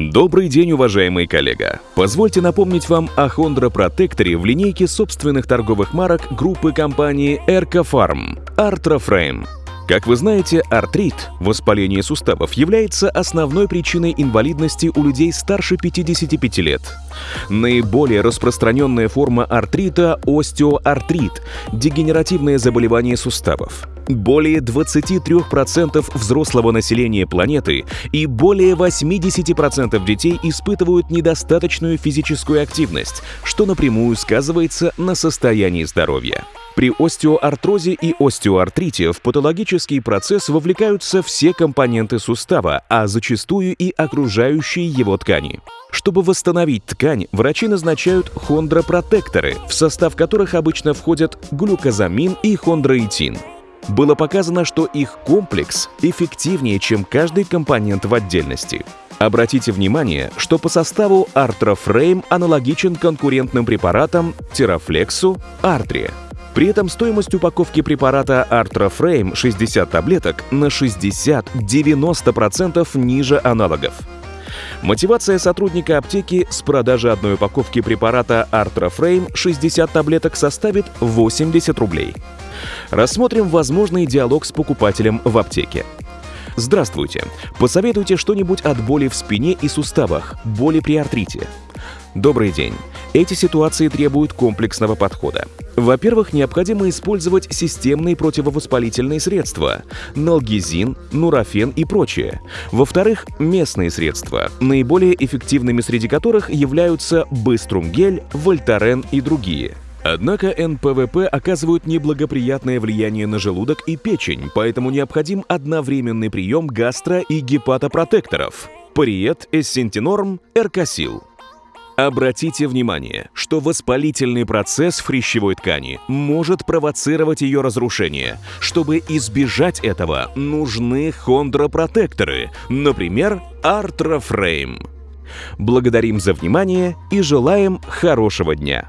Добрый день, уважаемый коллега! Позвольте напомнить вам о Hondra Protector в линейке собственных торговых марок группы компании Ercofarm Artraframe. Как вы знаете, артрит, воспаление суставов, является основной причиной инвалидности у людей старше 55 лет. Наиболее распространенная форма артрита – остеоартрит, дегенеративное заболевание суставов. Более 23% взрослого населения планеты и более 80% детей испытывают недостаточную физическую активность, что напрямую сказывается на состоянии здоровья. При остеоартрозе и остеоартрите в патологический процесс вовлекаются все компоненты сустава, а зачастую и окружающие его ткани. Чтобы восстановить ткань, врачи назначают хондропротекторы, в состав которых обычно входят глюкозамин и хондроитин. Было показано, что их комплекс эффективнее, чем каждый компонент в отдельности. Обратите внимание, что по составу Artroframe аналогичен конкурентным препаратам Террафлексу, Артре. При этом стоимость упаковки препарата Artroframe 60 таблеток на 60-90% ниже аналогов. Мотивация сотрудника аптеки с продажи одной упаковки препарата Artroframe 60 таблеток составит 80 рублей. Рассмотрим возможный диалог с покупателем в аптеке. Здравствуйте. Посоветуйте что-нибудь от боли в спине и суставах, боли при артрите. Добрый день. Эти ситуации требуют комплексного подхода. Во-первых, необходимо использовать системные противовоспалительные средства – налгезин, нурофен и прочее. Во-вторых, местные средства, наиболее эффективными среди которых являются быструнгель, вольтарен и другие. Однако НПВП оказывают неблагоприятное влияние на желудок и печень, поэтому необходим одновременный прием гастро- и гепатопротекторов – Париет, Эссентинорм, Эркасил. Обратите внимание, что воспалительный процесс в хрящевой ткани может провоцировать ее разрушение. Чтобы избежать этого, нужны хондропротекторы, например, Artroframe. Благодарим за внимание и желаем хорошего дня!